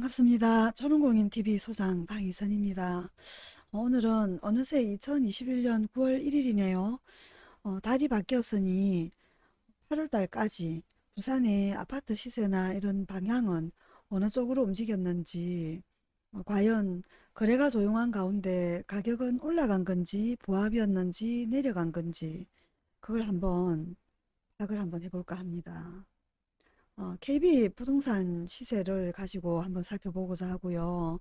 반갑습니다. 초롱공인TV 소장 방희선입니다. 어, 오늘은 어느새 2021년 9월 1일이네요. 어, 달이 바뀌었으니 8월달까지 부산의 아파트 시세나 이런 방향은 어느 쪽으로 움직였는지 어, 과연 거래가 조용한 가운데 가격은 올라간 건지 보합이었는지 내려간 건지 그걸 한번 파악을 한번 해볼까 합니다. 어, KB 부동산 시세를 가지고 한번 살펴보고자 하고요.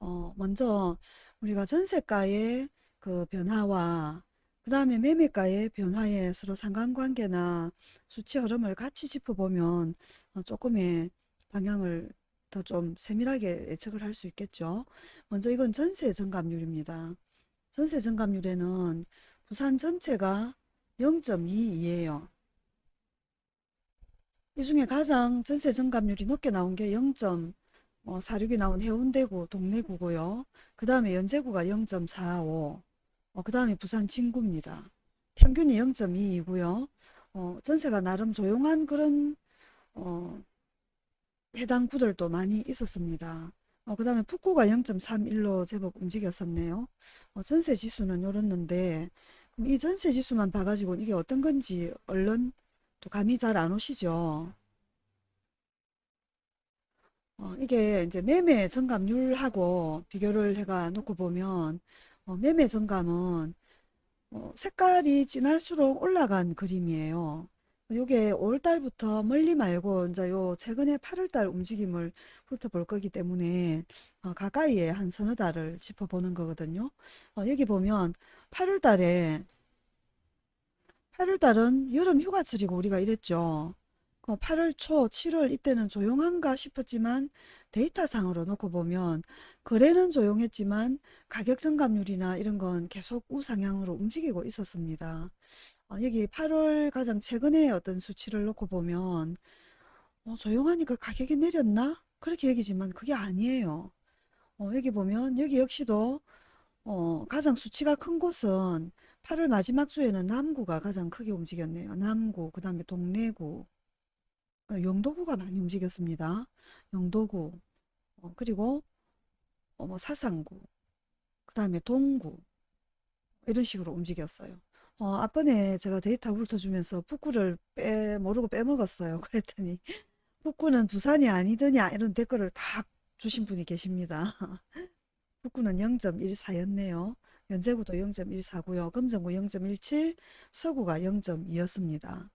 어, 먼저 우리가 전세가의 그 변화와 그 다음에 매매가의 변화의 서로 상관관계나 수치 흐름을 같이 짚어보면 어, 조금의 방향을 더 좀 세밀하게 예측을 할 수 있겠죠. 먼저 이건 전세 증감률입니다. 전세 증감률에는 부산 전체가 0.22예요. 이 중에 가장 전세 증감률이 높게 나온 게 0.46이 나온 해운대구 동래구고요. 그 다음에 연제구가 0.45, 어, 그 다음에 부산 진구입니다. 평균이 0.22이고요. 어, 전세가 나름 조용한 그런 어, 해당 구들도 많이 있었습니다. 어, 그 다음에 북구가 0.31로 제법 움직였었네요. 어, 전세 지수는 요렇는데 이 전세 지수만 봐가지고 이게 어떤 건지 얼른 또 감이 잘 안 오시죠. 어, 이게 이제 매매 증감률하고 비교를 해가 놓고 보면 어, 매매 증감은 어, 색깔이 진할수록 올라간 그림이에요. 요게 5월달부터 멀리 말고 이제 요 최근에 8월달 움직임을 훑어볼 거기 때문에 어, 가까이에 한 서너 달을 짚어보는 거거든요. 어, 여기 보면 8월달에 8월달은 여름 휴가철이고 우리가 이랬죠. 8월 초, 7월 이때는 조용한가 싶었지만 데이터상으로 놓고 보면 거래는 조용했지만 가격 증감률이나 이런 건 계속 우상향으로 움직이고 있었습니다. 어, 여기 8월 가장 최근에 어떤 수치를 놓고 보면 어, 조용하니까 가격이 내렸나? 그렇게 얘기지만 그게 아니에요. 어, 여기 보면 여기 역시도 어, 가장 수치가 큰 곳은 8월 마지막 주에는 남구가 가장 크게 움직였네요. 남구, 그 다음에 동래구, 어, 영도구가 많이 움직였습니다. 영도구, 어, 그리고 어, 뭐 사상구, 그 다음에 동구 이런 식으로 움직였어요. 어, 앞번에 제가 데이터 훑어주면서 북구를 빼 모르고 빼먹었어요. 그랬더니 북구는 부산이 아니더냐 이런 댓글을 다 주신 분이 계십니다. 북구는 0.14였네요. 연제구도 0.14고요. 금정구 0.17, 서구가 0.2였습니다.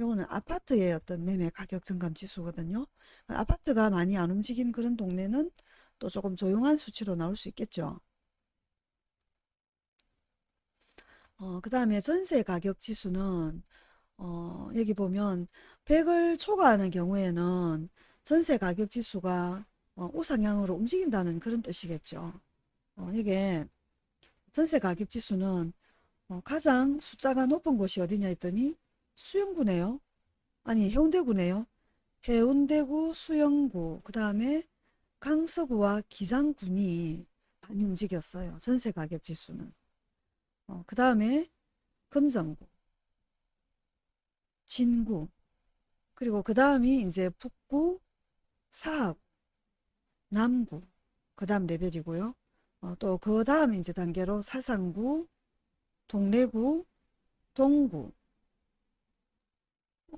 요거는 아파트의 어떤 매매 가격 증감 지수거든요. 아파트가 많이 안 움직인 그런 동네는 또 조금 조용한 수치로 나올 수 있겠죠. 어, 그 다음에 전세 가격 지수는 어, 여기 보면 100을 초과하는 경우에는 전세 가격 지수가 어, 우상향으로 움직인다는 그런 뜻이겠죠. 어, 이게 전세 가격 지수는 어, 가장 숫자가 높은 곳이 어디냐 했더니 수영구네요. 아니 해운대구네요. 해운대구, 수영구, 그 다음에 강서구와 기장군이 많이 움직였어요. 전세 가격 지수는. 어, 그 다음에 금정구, 진구, 그리고 그 다음이 이제 북구, 사하구, 남구, 그 다음 레벨이고요. 어, 또그 다음 이제 단계로 사상구, 동래구, 동구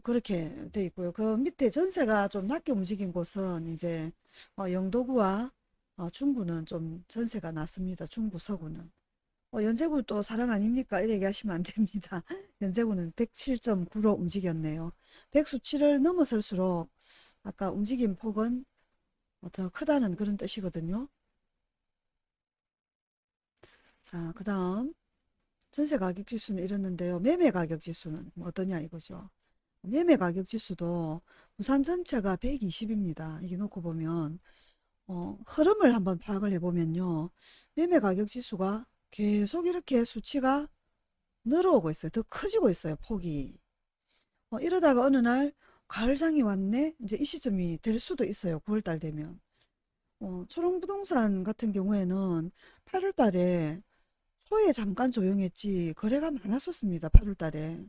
그렇게 돼 있고요. 그 밑에 전세가 좀 낮게 움직인 곳은 이제 어, 영도구와 어, 중구는 좀 전세가 낮습니다. 중구 서구는. 어, 연제구 또 사랑 아닙니까? 이렇게 얘기하시면 안 됩니다. 연제구는 107.9로 움직였네요. 100 수치를 넘어설수록 아까 움직임 폭은 더 크다는 그런 뜻이거든요. 자, 그 다음 전세 가격 지수는 이랬는데요. 매매 가격 지수는 뭐 어떠냐 이거죠. 매매 가격 지수도 부산 전체가 120입니다. 이게 놓고 보면 어, 흐름을 한번 파악을 해보면요. 매매 가격 지수가 계속 이렇게 수치가 늘어오고 있어요. 더 커지고 있어요. 폭이. 어, 이러다가 어느 날 가을장이 왔네. 이제 이 시점이 될 수도 있어요. 9월달 되면. 어, 초롱부동산 같은 경우에는 8월달에 초에 잠깐 조용했지 거래가 많았었습니다. 8월 달에.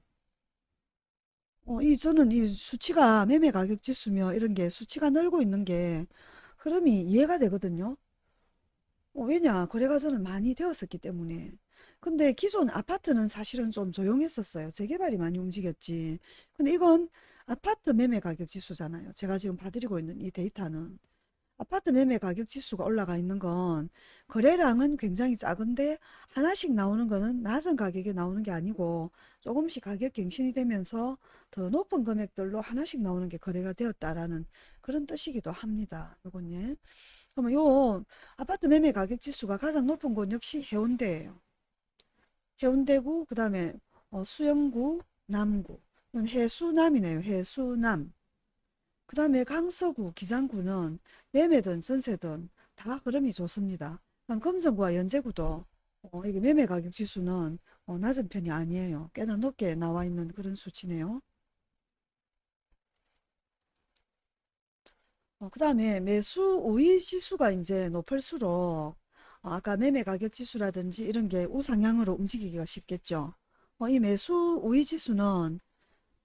어, 이 저는 이 수치가 매매 가격 지수며 이런 게 수치가 늘고 있는 게 흐름이 이해가 되거든요. 어, 왜냐? 거래가 저는 많이 되었었기 때문에. 근데 기존 아파트는 사실은 좀 조용했었어요. 재개발이 많이 움직였지. 근데 이건 아파트 매매 가격 지수잖아요. 제가 지금 봐드리고 있는 이 데이터는. 아파트 매매 가격 지수가 올라가 있는 건 거래량은 굉장히 작은데 하나씩 나오는 거는 낮은 가격에 나오는 게 아니고 조금씩 가격 갱신이 되면서 더 높은 금액들로 하나씩 나오는 게 거래가 되었다라는 그런 뜻이기도 합니다. 요건 예. 그러면 요 아파트 매매 가격 지수가 가장 높은 곳 역시 해운대예요. 해운대구, 그 다음에 어, 수영구, 남구. 해수남이네요. 해수남. 그 다음에 강서구, 기장구는 매매든 전세든 다 흐름이 좋습니다. 금성구와 연제구도 어, 이게 매매 가격 지수는 어, 낮은 편이 아니에요. 꽤나 높게 나와 있는 그런 수치네요. 어, 그 다음에 매수 우위 지수가 이제 높을수록 어, 아까 매매 가격 지수라든지 이런 게 우상향으로 움직이기가 쉽겠죠. 어, 이 매수 우위 지수는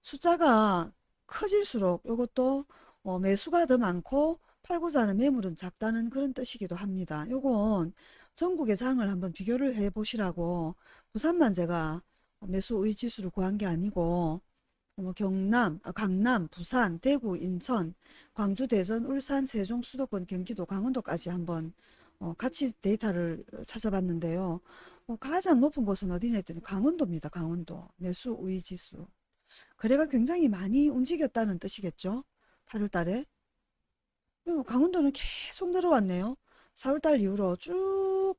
숫자가 커질수록 이것도 어, 매수가 더 많고 팔고자 하는 매물은 작다는 그런 뜻이기도 합니다. 요건 전국의 장을 한번 비교를 해 보시라고 부산만 제가 매수 우위 지수를 구한 게 아니고 뭐 경남, 아, 강남, 부산, 대구, 인천, 광주, 대전, 울산, 세종, 수도권, 경기도, 강원도까지 한번 어, 같이 데이터를 찾아봤는데요. 어, 가장 높은 곳은 어디냐 했더니 강원도입니다. 강원도. 매수 우위 지수. 거래가 굉장히 많이 움직였다는 뜻이겠죠. 8월 달에. 어, 강원도는 계속 늘어왔네요. 4월 달 이후로 쭉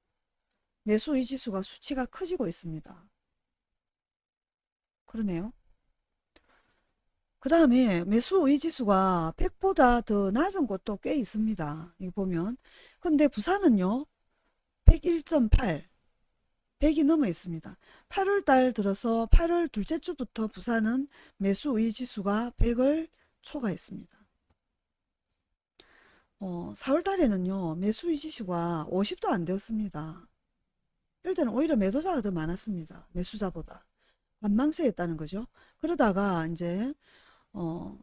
매수 우위 지수가 수치가 커지고 있습니다. 그러네요. 그 다음에 매수 의지수가 100보다 더 낮은 곳도 꽤 있습니다. 이거 보면. 근데 부산은요, 101.8, 100이 넘어 있습니다. 8월 달 들어서 8월 둘째 주부터 부산은 매수 의지수가 100을 초과했습니다. 어, 4월 달에는요, 매수 의지수가 50도 안 되었습니다. 이럴 때는 오히려 매도자가 더 많았습니다. 매수자보다. 관망세였다는 거죠. 그러다가 이제 어,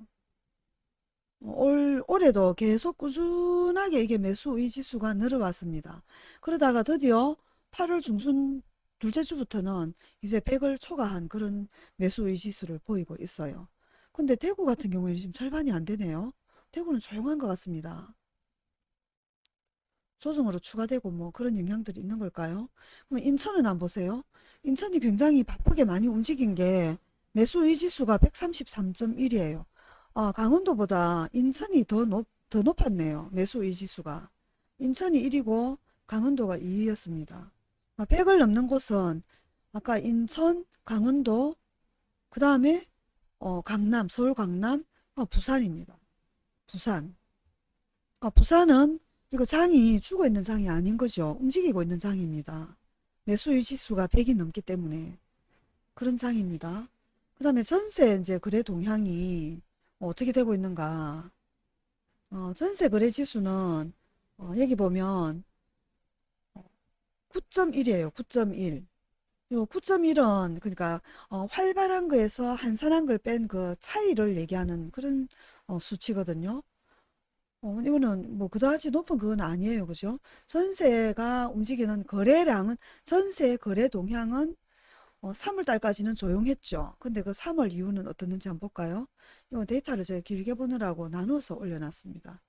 올, 올해도 계속 꾸준하게 이게 매수 의지수가 늘어왔습니다. 그러다가 드디어 8월 중순 둘째 주부터는 이제 100을 초과한 그런 매수 의 지수를 보이고 있어요. 근데 대구 같은 경우에는 지금 절반이 안 되네요. 대구는 조용한 것 같습니다. 조정으로 추가되고 뭐 그런 영향들이 있는 걸까요? 그럼 인천은 안 보세요? 인천이 굉장히 바쁘게 많이 움직인 게 매수 의 지수가 133.1이에요. 아, 강원도보다 인천이 더 높, 더 높았네요. 매수 의 지수가. 인천이 1이고 강원도가 2위였습니다. 100을 넘는 곳은 아까 인천, 강원도, 그 다음에 어, 강남, 서울 강남, 어, 부산입니다. 부산. 어, 부산은 이거 장이 죽어 있는 장이 아닌 거죠. 움직이고 있는 장입니다. 매수 유 지수가 100이 넘기 때문에 그런 장입니다. 그 다음에 전세 이제 거래 동향이 어떻게 되고 있는가. 어, 전세 거래 지수는 어, 여기 보면 9.1이에요. 9.1. 요 9.1은 그러니까 어, 활발한 거에서 한산한 걸 뺀 그 차이를 얘기하는 그런 어, 수치거든요. 어, 이거는 뭐 그다지 높은 그건 아니에요. 그죠? 전세가 움직이는 거래량은 전세 거래 동향은 어, 3월 달까지는 조용했죠. 근데 그 3월 이후는 어떻는지 한번 볼까요? 이거 데이터를 제가 길게 보느라고 나눠서 올려놨습니다.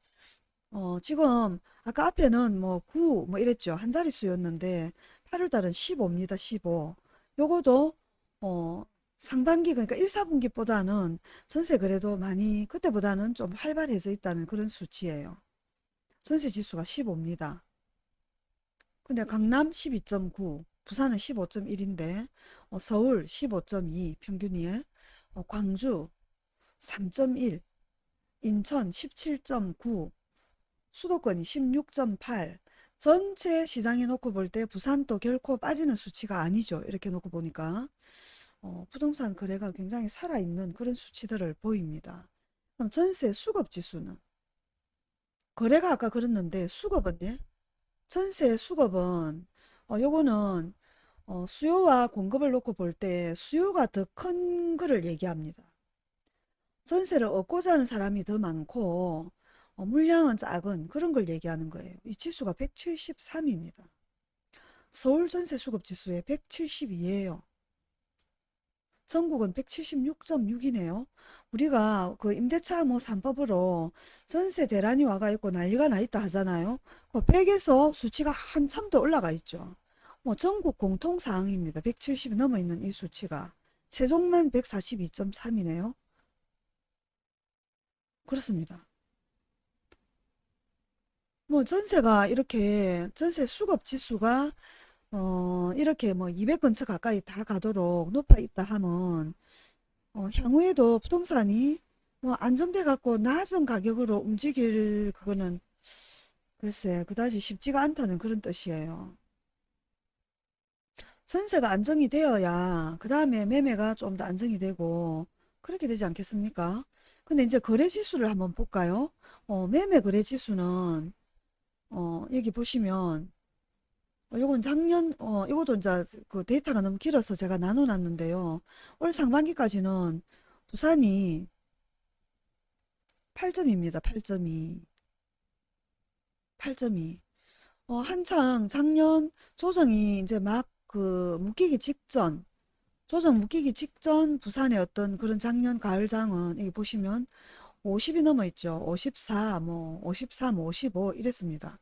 어, 지금 아까 앞에는 뭐 9, 뭐 이랬죠. 한 자릿수였는데 8월 달은 15입니다. 15. 요거도 어, 상반기 그러니까 1, 4분기보다는 전세 거래도 많이 그때보다는 좀 활발해져 있다는 그런 수치예요. 전세 지수가 15입니다. 근데 강남 12.9, 부산은 15.1인데 어, 서울 15.2 평균이에 어, 광주 3.1, 인천 17.9, 수도권이 16.8 전체 시장에 놓고 볼 때 부산도 결코 빠지는 수치가 아니죠. 이렇게 놓고 보니까 어, 부동산 거래가 굉장히 살아있는 그런 수치들을 보입니다. 그럼 전세 수급 지수는 거래가 아까 그랬는데 수급은 예? 전세 수급은 어, 요거는 어, 수요와 공급을 놓고 볼 때 수요가 더 큰 거를 얘기합니다. 전세를 얻고자 하는 사람이 더 많고 어, 물량은 작은 그런 걸 얘기하는 거예요. 이 지수가 173입니다. 서울 전세 수급 지수에 172예요. 전국은 176.6이네요. 우리가 그 임대차 뭐 3법으로 전세 대란이 와가 있고 난리가 나 있다 하잖아요. 그 100에서 수치가 한참 더 올라가 있죠. 뭐 전국 공통 사항입니다. 170이 넘어 있는 이 수치가. 세종만 142.3이네요. 그렇습니다. 뭐 전세가 이렇게 전세 수급 지수가 어 이렇게 뭐 200 근처 가까이 다 가도록 높아 있다 하면 어, 향후에도 부동산이 뭐 안정돼 갖고 낮은 가격으로 움직일 그거는 글쎄 그다지 쉽지가 않다는 그런 뜻이에요. 전세가 안정이 되어야 그 다음에 매매가 좀 더 안정이 되고 그렇게 되지 않겠습니까? 근데 이제 거래 지수를 한번 볼까요? 어, 매매 거래 지수는 어, 여기 보시면 어, 요건 작년 어, 이것도 이제 그 데이터가 너무 길어서 제가 나눠 놨는데요. 올 상반기까지는 부산이 8점입니다. 8점이 8점이 어, 한창 작년 조정이 이제 막 그 묶이기 직전 조정 묶이기 직전 부산의 어떤 그런 작년 가을장은 여기 보시면 50이 넘어 있죠. 54, 뭐 53, 55 이랬습니다.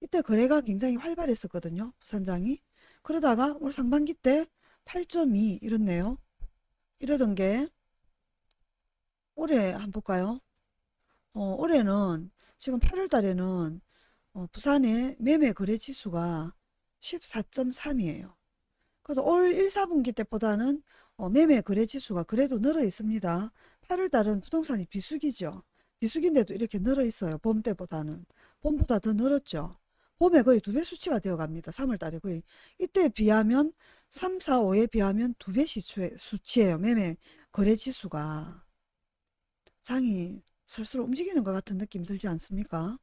이때 거래가 굉장히 활발했었거든요. 부산장이. 그러다가 올 상반기 때 8.2 이렇네요. 이러던 게 올해 한번 볼까요? 어, 올해는 지금 8월 달에는 어, 부산의 매매 거래 지수가 14.3이에요. 그래도 올 1, 4분기 때보다는 어, 매매 거래 지수가 그래도 늘어 있습니다. 8월 달은 부동산이 비수기죠. 비수기인데도 이렇게 늘어 있어요. 봄 때보다는. 봄보다 더 늘었죠. 봄에 거의 두 배 수치가 되어 갑니다. 3월 달에 거의. 이때에 비하면 3, 4, 5에 비하면 두 배 수치예요. 매매 거래 지수가. 장이 슬슬 움직이는 것 같은 느낌 들지 않습니까?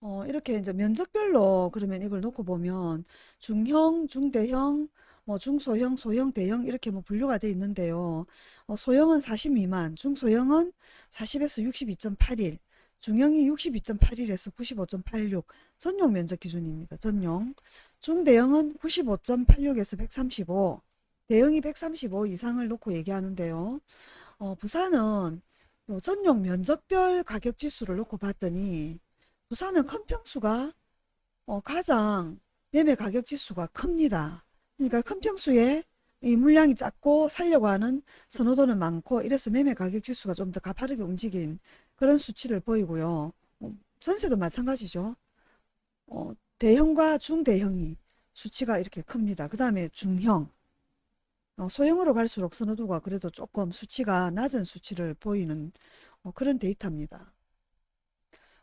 어, 이렇게 이제 면적별로 그러면 이걸 놓고 보면 중형, 중대형, 뭐 중소형, 소형, 대형 이렇게 뭐 분류가 되어 있는데요. 어, 소형은 40 미만, 중소형은 40에서 62.81, 중형이 62.81에서 95.86 전용 면적 기준입니다. 전용. 중대형은 95.86에서 135, 대형이 135 이상을 놓고 얘기하는데요. 어, 부산은 요 전용 면적별 가격 지수를 놓고 봤더니 부산은 큰 평수가 어, 가장 매매 가격 지수가 큽니다. 그러니까 큰 평수에 이 물량이 작고 살려고 하는 선호도는 많고 이래서 매매 가격 지수가 좀 더 가파르게 움직인 그런 수치를 보이고요. 어, 전세도 마찬가지죠. 어, 대형과 중대형이 수치가 이렇게 큽니다. 그 다음에 중형, 어, 소형으로 갈수록 선호도가 그래도 조금 수치가 낮은 수치를 보이는 어, 그런 데이터입니다.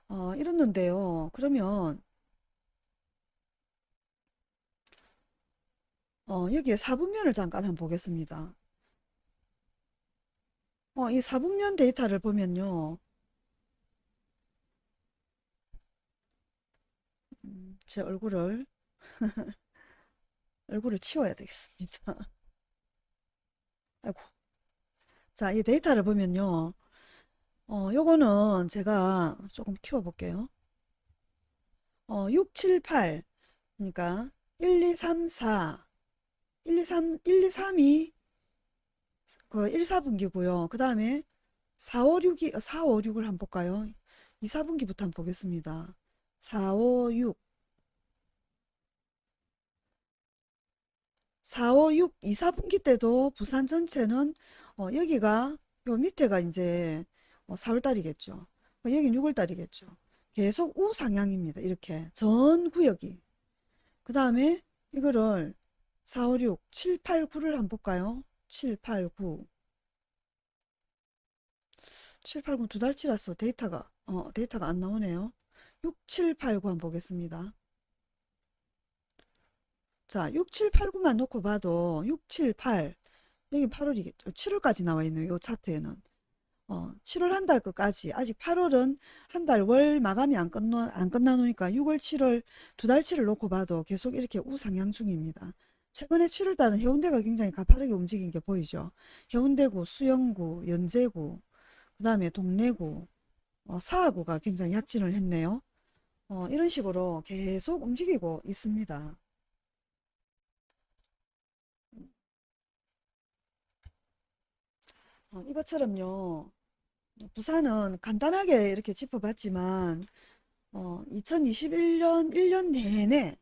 어, 이랬는데요. 그러면 어, 여기에 사분면을 잠깐 한번 보겠습니다. 어, 이 사분면 데이터를 보면요. 음, 제 얼굴을 얼굴을 치워야 되겠습니다. 아이고. 자, 이 데이터를 보면요. 어, 요거는 제가 조금 키워볼게요. 어, 6, 7, 8. 그러니까 1, 2, 3, 4. 1, 2, 3, 1, 2, 3이 그 1, 4분기고요. 그 다음에 4, 5, 6이, 4, 5, 6을 한번 볼까요? 2, 4분기부터 한번 보겠습니다. 4, 5, 6. 4, 5, 6, 2, 4분기 때도 부산 전체는 어, 여기가 요 밑에가 이제 어, 4월달이겠죠. 어, 여긴 6월달이겠죠. 계속 우상향입니다. 이렇게 전 구역이. 그 다음에 이거를 4, 5, 6, 7, 8, 9를 한번 볼까요? 7, 8, 9. 7, 8, 9 두 달치라서 데이터가 어, 데이터가 안 나오네요. 6, 7, 8, 9 한번 보겠습니다. 자, 6, 7, 8, 9만 놓고 봐도 6, 7, 8 여기 8월이겠죠. 7월까지 나와 있는 요 차트에는 어, 7월 한달 것까지 아직 8월은 한 달 월 마감이 안 끝나 안 끝나 놓으니까 6월 7월 두 달치를 놓고 봐도 계속 이렇게 우상향 중입니다. 최근에 7월 달은 해운대가 굉장히 가파르게 움직인 게 보이죠. 해운대구, 수영구, 연제구, 그 다음에 동래구, 어, 사하구가 굉장히 약진을 했네요. 어, 이런 식으로 계속 움직이고 있습니다. 어, 이것처럼요. 부산은 간단하게 이렇게 짚어봤지만 어, 2021년 1년 내내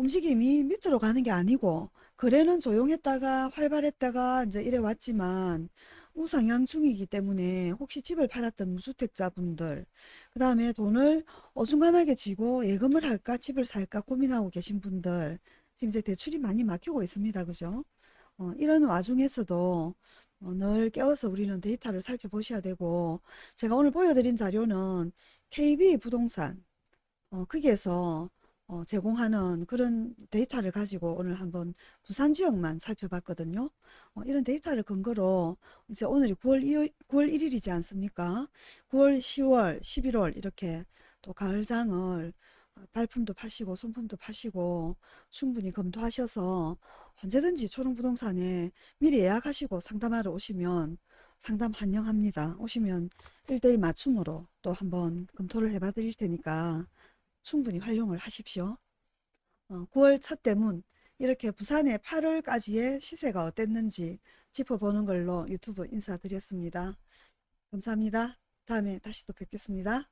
움직임이 밑으로 가는 게 아니고 거래는 조용했다가 활발했다가 이제 이래 왔지만 우상향 중이기 때문에 혹시 집을 팔았던 무주택자분들 그 다음에 돈을 어중간하게 쥐고 예금을 할까 집을 살까 고민하고 계신 분들 지금 이제 대출이 많이 막히고 있습니다. 그죠? 어, 이런 와중에서도 어, 늘 깨워서 우리는 데이터를 살펴보셔야 되고 제가 오늘 보여드린 자료는 KB 부동산 어, 거기에서 어, 제공하는 그런 데이터를 가지고 오늘 한번 부산 지역만 살펴봤거든요. 어, 이런 데이터를 근거로 이제 오늘이 9월 2월, 9월 1일이지 않습니까? 9월, 10월, 11월 이렇게 또 가을장을 어, 발품도 파시고 손품도 파시고 충분히 검토하셔서 언제든지 초롱부동산에 미리 예약하시고 상담하러 오시면 상담 환영합니다. 오시면 1대1 맞춤으로 또 한번 검토를 해봐 드릴 테니까 충분히 활용을 하십시오. 어, 9월 첫 대문 이렇게 부산의 8월까지의 시세가 어땠는지 짚어보는 걸로 유튜브 인사드렸습니다. 감사합니다. 다음에 다시 또 뵙겠습니다.